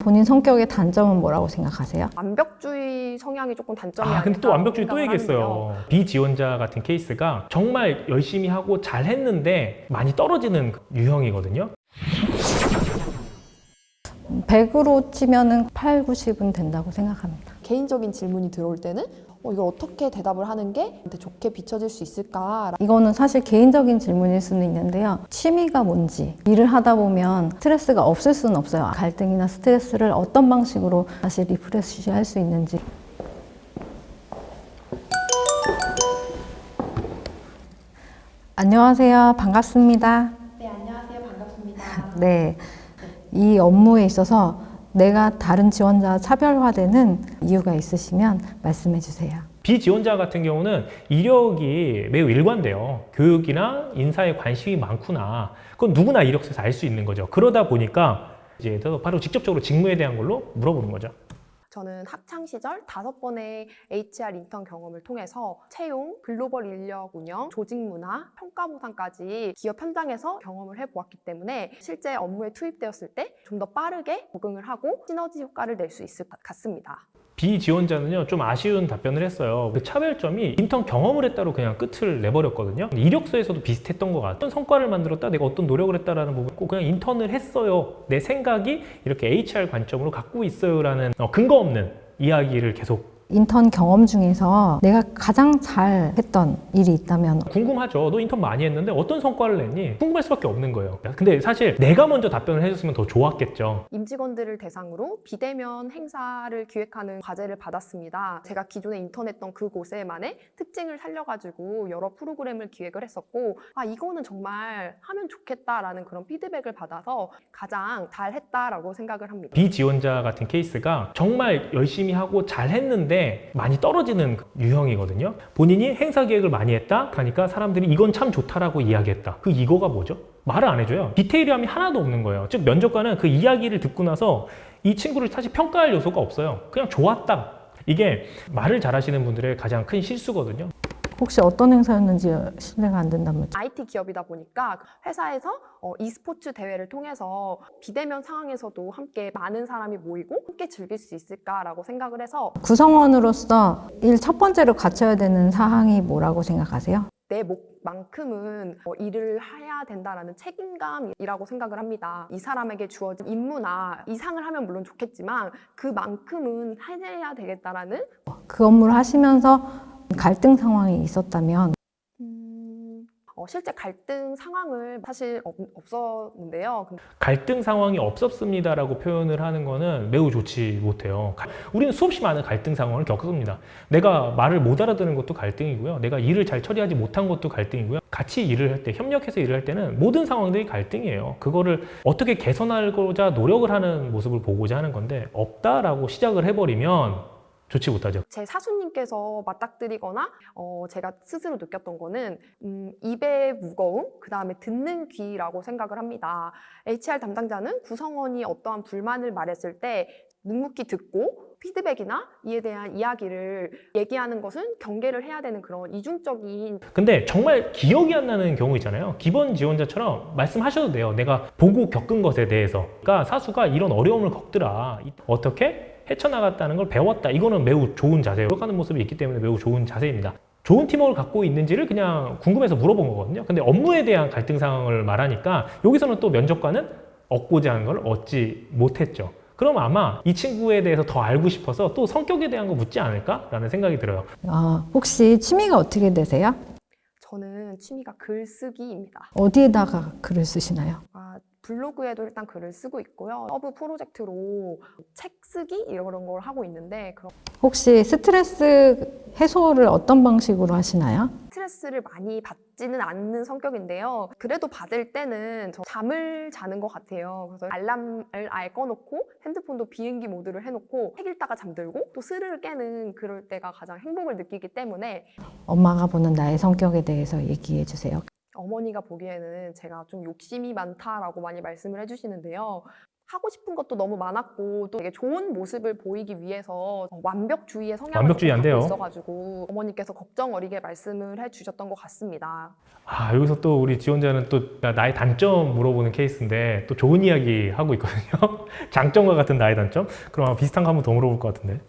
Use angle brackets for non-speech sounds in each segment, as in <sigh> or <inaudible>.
본인 성격의 단점은 뭐라고 생각하세요? 완벽주의 성향이 조금 단점이 아, 근데 또 완벽주의 또 얘기했어요. 하는데요. B 지원자 같은 케이스가 정말 열심히 하고 잘 했는데 많이 떨어지는 유형이거든요. 100으로 치면 은 8, 90은 된다고 생각합니다. 개인적인 질문이 들어올 때는 어, 이걸 어떻게 대답을 하는 게 좋게 비춰질 수 있을까? 이거는 사실 개인적인 질문일 수는 있는데요. 취미가 뭔지, 일을 하다 보면 스트레스가 없을 수는 없어요. 갈등이나 스트레스를 어떤 방식으로 다시 refresh 할 수 있는지. 안녕하세요. 반갑습니다. 네, 안녕하세요. 반갑습니다. <laughs> 네. 이 업무에 있어서 내가 다른 지원자와 차별화되는 이유가 있으시면 말씀해 주세요. 비지원자 같은 경우는 이력이 매우 일관돼요. 교육이나 인사에 관심이 많구나. 그건 누구나 이력서에서 알 수 있는 거죠. 그러다 보니까 이제 또 바로 직접적으로 직무에 대한 걸로 물어보는 거죠. 저는 학창 시절 다섯 번의 HR 인턴 경험을 통해서 채용, 글로벌 인력 운영, 조직 문화, 평가 보상까지 기업 현장에서 경험을 해보았기 때문에 실제 업무에 투입되었을 때 좀 더 빠르게 적응을 하고 시너지 효과를 낼 수 있을 것 같습니다. 비지원자는요 좀 아쉬운 답변을 했어요. 그 차별점이 인턴 경험을 했다로 그냥 끝을 내버렸거든요. 이력서에서도 비슷했던 것 같아요. 어떤 성과를 만들었다 내가 어떤 노력을 했다라는 부분 꼭 그냥 인턴을 했어요. 내 생각이 이렇게 HR 관점으로 갖고 있어요 라는 어, 근거 없는 이야기를 계속 인턴 경험 중에서 내가 가장 잘 했던 일이 있다면 궁금하죠 너 인턴 많이 했는데 어떤 성과를 냈니? 궁금할 수밖에 없는 거예요 근데 사실 내가 먼저 답변을 해줬으면 더 좋았겠죠 임직원들을 대상으로 비대면 행사를 기획하는 과제를 받았습니다. 제가 기존에 인턴했던 그곳에만의 특징을 살려가지고 여러 프로그램을 기획을 했었고 아 이거는 정말 하면 좋겠다라는 그런 피드백을 받아서 가장 잘했다라고 생각을 합니다. 비지원자 같은 케이스가 정말 열심히 하고 잘 했는데 많이 떨어지는 유형이거든요. 본인이 행사 기획을 많이 했다 하니까 사람들이 이건 참 좋다라고 이야기했다. 그 이거가 뭐죠? 말을 안 해줘요. 디테일함이 하나도 없는 거예요. 즉 면접관은 그 이야기를 듣고 나서 이 친구를 사실 평가할 요소가 없어요. 그냥 좋았다. 이게 말을 잘하시는 분들의 가장 큰 실수거든요 혹시 어떤 행사였는지 실례가 안 된다면 IT 기업이다 보니까 회사에서 어, e스포츠 대회를 통해서 비대면 상황에서도 함께 많은 사람이 모이고 함께 즐길 수 있을까라고 생각을 해서 구성원으로서 일 첫 번째로 갖춰야 되는 사항이 뭐라고 생각하세요? 내 목만큼은 어, 일을 해야 된다라는 책임감이라고 생각을 합니다. 이 사람에게 주어진 임무나 이상을 하면 물론 좋겠지만 그만큼은 해내야 되겠다라는 그 업무를 하시면서 갈등 상황이 있었다면 음, 어, 실제 갈등 상황을 사실 없, 없었는데요. 근데 갈등 상황이 없었습니다라고 표현을 하는 거는 매우 좋지 못해요. 가- 우리는 수없이 많은 갈등 상황을 겪습니다. 내가 말을 못 알아듣는 것도 갈등이고요. 내가 일을 잘 처리하지 못한 것도 갈등이고요. 같이 일을 할 때, 협력해서 일을 할 때는 모든 상황들이 갈등이에요. 그거를 어떻게 개선하고자 노력을 하는 모습을 보고자 하는 건데 없다라고 시작을 해버리면 좋지 못하죠. 제 사수님께서 맞닥뜨리거나 어, 제가 스스로 느꼈던 거는 음, 입의 무거움, 그 다음에 듣는 귀라고 생각을 합니다. HR 담당자는 구성원이 어떠한 불만을 말했을 때 묵묵히 듣고 피드백이나 이에 대한 이야기를 얘기하는 것은 경계를 해야 되는 그런 이중적인 근데 정말 기억이 안 나는 경우 있잖아요. 기본 지원자처럼 말씀하셔도 돼요. 내가 보고 겪은 것에 대해서. 그러니까 사수가 이런 어려움을 겪더라. 이- 어떻게 헤쳐나갔다는 걸 배웠다. 이거는 매우 좋은 자세예요. 노력하는 모습이 있기 때문에 매우 좋은 자세입니다. 좋은 팀워크를 갖고 있는지를 그냥 궁금해서 물어본 거거든요. 근데 업무에 대한 갈등 상황을 말하니까 여기서는 또 면접관은 얻고자 하는 걸 얻지 못했죠. 그럼 아마 이 친구에 대해서 더 알고 싶어서 또 성격에 대한 거 묻지 않을까라는 생각이 들어요. 아, 혹시 취미가 어떻게 되세요? 저는 취미가 글쓰기입니다. 어디에다가 글을 쓰시나요? 아, 블로그에도 일단 글을 쓰고 있고요. sub 프로젝트로 책 쓰기 이런 걸 하고 있는데 그런 혹시 스트레스 해소를 어떤 방식으로 하시나요? 스트레스를 많이 받지는 않는 성격인데요. 그래도 받을 때는 저 잠을 자는 것 같아요. 그래서 알람을 아예 꺼놓고 핸드폰도 비행기 모드를 해놓고 책 읽다가 잠들고 또 스르르 깨는 그럴 때가 가장 행복을 느끼기 때문에 엄마가 보는 나의 성격에 대해서 얘기해 주세요. 어머니가 보기에는 제가 좀 욕심이 많다라고 많이 말씀을 해주시는데요. 하고 싶은 것도 너무 많았고 또 되게 좋은 모습을 보이기 위해서 완벽주의의 성향을 완벽주의 안 돼요. 있어가지고 어머니께서 걱정 어리게 말씀을 해주셨던 것 같습니다. 아 여기서 또 우리 지원자는 또 나의 단점 물어보는 케이스인데 또 좋은 이야기 하고 있거든요. <laughs> 장점과 같은 나의 단점? 그럼 비슷한 거 한번 더 물어볼 것 같은데.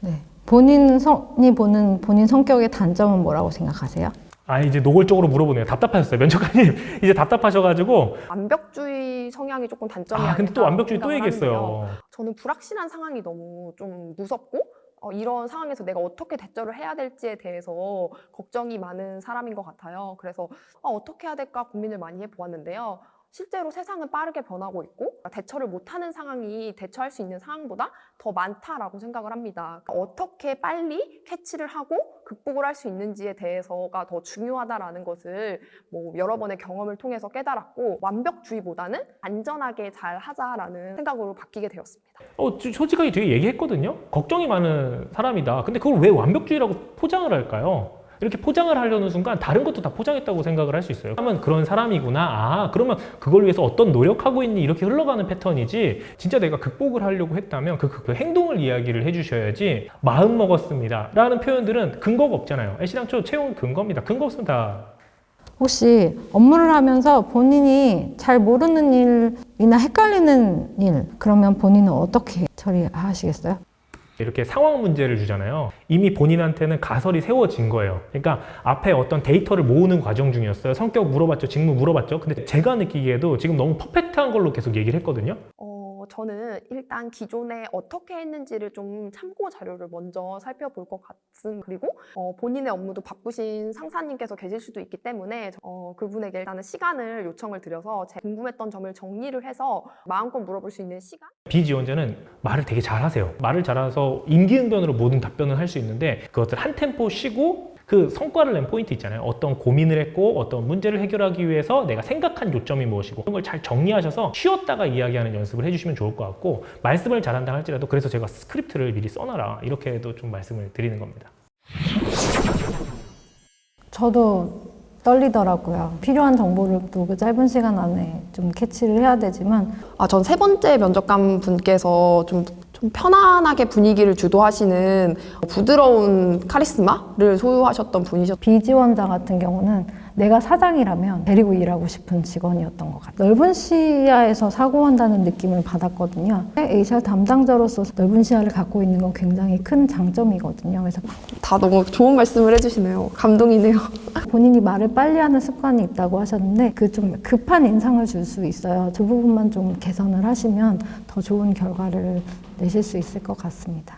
네. 본인이 보는 본인 성격의 단점은 뭐라고 생각하세요? 아 이제 노골적으로 물어보네요. 답답하셨어요. 면접관님 <laughs> 이제 답답하셔가지고 완벽주의 성향이 조금 단점이 아 근데 또 완벽주의 또. 얘기했어요. 저는 불확실한 상황이 너무 좀 무섭고 어, 이런 상황에서 내가 어떻게 대처를 해야 될지에 대해서 걱정이 많은 사람인 것 같아요. 그래서 어, 어떻게 해야 될까 고민을 많이 해보았는데요. 실제로 세상은 빠르게 변하고 있고 대처를 못하는 상황이 대처할 수 있는 상황보다 더 많다라고 생각을 합니다. 그러니까 어떻게 빨리 캐치를 하고 극복을 할 수 있는지에 대해서가 더 중요하다라는 것을 뭐 여러 번의 경험을 통해서 깨달았고 완벽주의보다는 안전하게 잘 하자라는 생각으로 바뀌게 되었습니다. 어, 저- 솔직하게 되게 얘기했거든요. 걱정이 많은 사람이다. 근데 그걸 왜 완벽주의라고 포장을 할까요? 이렇게 포장을 하려는 순간 다른 것도 다 포장했다고 생각을 할 수 있어요. 그러면 그런 사람이구나. 아, 그러면 그걸 위해서 어떤 노력하고 있니? 이렇게 흘러가는 패턴이지. 진짜 내가 극복을 하려고 했다면 그, 그, 그 행동을 이야기를 해주셔야지. 마음 먹었습니다. 라는 표현들은 근거가 없잖아요. 애시당초 채용 근거입니다. 근거 없으면 다 혹시 업무를 하면서 본인이 잘 모르는 일이나 헷갈리는 일, 그러면 본인은 어떻게 처리하시겠어요? 이렇게 상황 문제를 주잖아요. 이미 본인한테는 가설이 세워진 거예요. 그러니까 앞에 어떤 데이터를 모으는 과정 중이었어요. 성격 물어봤죠. 직무 물어봤죠. 근데 제가 느끼기에도 지금 너무 퍼펙트한 걸로 계속 얘기를 했거든요. 어, 저는 일단 기존에 어떻게 했는지를 좀 참고 자료를 먼저 살펴볼 것 같은 그리고 어, 본인의 업무도 바쁘신 상사님께서 계실 수도 있기 때문에 어, 그분에게 일단은 시간을 요청을 드려서 제 궁금했던 점을 정리를 해서 마음껏 물어볼 수 있는 시간 B 지원자는 말을 되게 잘하세요. 말을 잘해서 임기응변으로 모든 답변을 할 수 있는데 그것들 한 템포 쉬고 그 성과를 낸 포인트 있잖아요. 어떤 고민을 했고 어떤 문제를 해결하기 위해서 내가 생각한 요점이 무엇이고 그런 걸 잘 정리하셔서 쉬었다가 이야기하는 연습을 해주시면 좋을 것 같고 말씀을 잘한다 할지라도 그래서 제가 스크립트를 미리 써놔라 이렇게도 좀 말씀을 드리는 겁니다. 저도 떨리더라고요. 필요한 정보를 또 그 짧은 시간 안에 좀 캐치를 해야 되지만 아, 전 세 번째 면접관 분께서 좀, 좀 편안하게 분위기를 주도하시는 부드러운 카리스마를 소유하셨던 분이셨 비지원자 같은 경우는 내가 사장이라면 데리고 일하고 싶은 직원이었던 것 같아요. 넓은 시야에서 사고한다는 느낌을 받았거든요. HR 담당자로서 넓은 시야를 갖고 있는 건 굉장히 큰 장점이거든요. 그래서 다 너무 좋은 말씀을 해주시네요. 감동이네요. <laughs> 본인이 말을 빨리 하는 습관이 있다고 하셨는데 그 좀 급한 인상을 줄 수 있어요. 그 부분만 좀 개선을 하시면 더 좋은 결과를 내실 수 있을 것 같습니다.